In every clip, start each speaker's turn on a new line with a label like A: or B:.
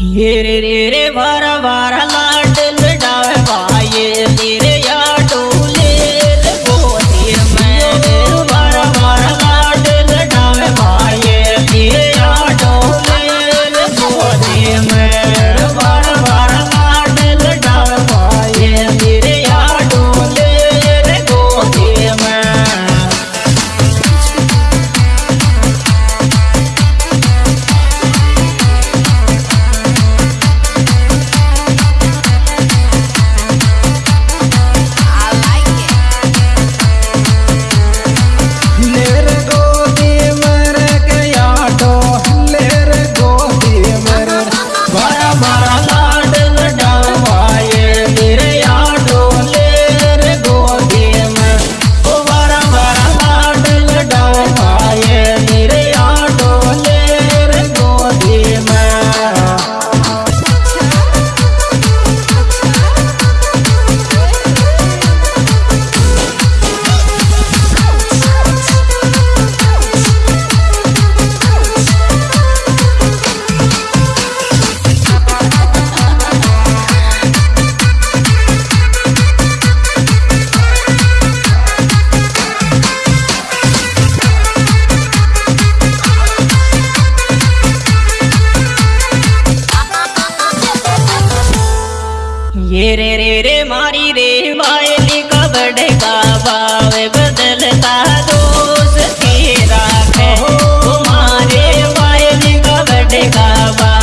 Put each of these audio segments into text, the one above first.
A: ये रे रे रे बारा बारा लाड लड़ा रे रे रे मारी रे वायली का बढ़ेगा भाव बदलता दोस्त की राख मारे वायली का बढ़ेगा भाव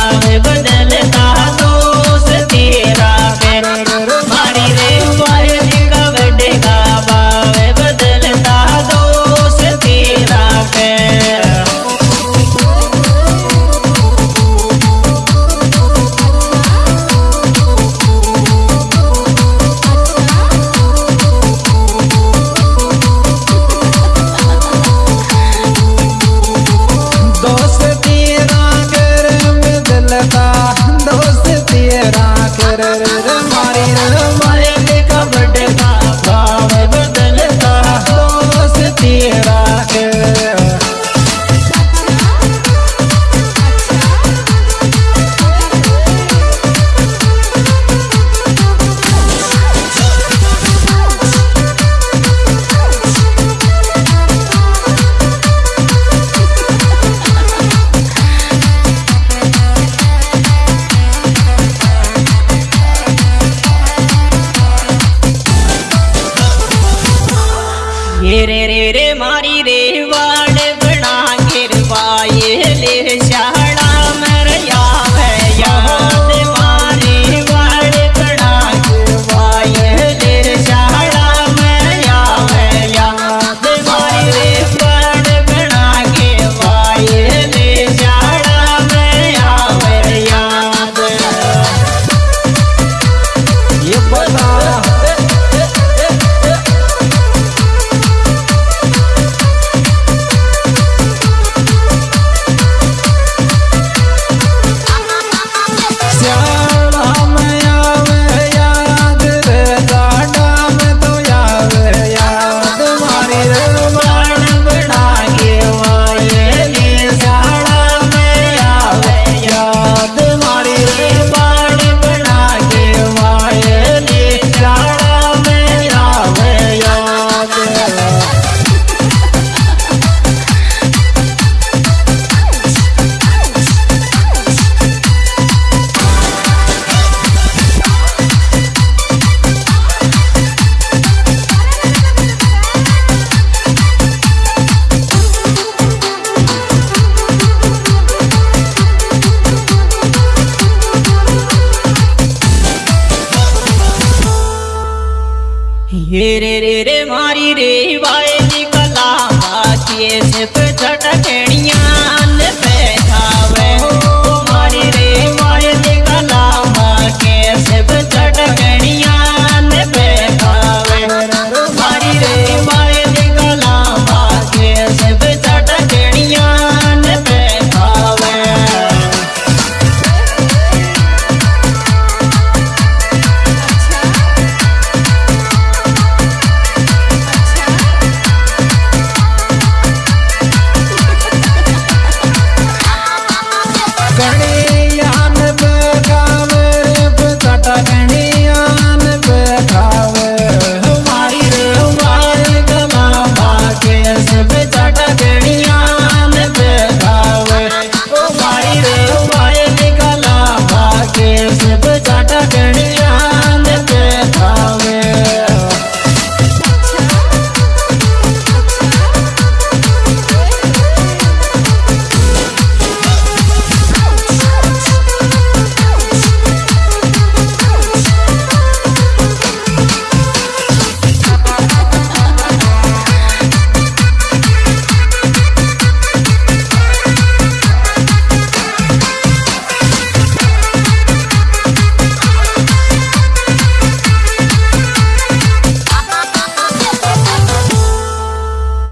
A: ये रे रे रे मारी रे वाय कला हाथी तो झटकेणी।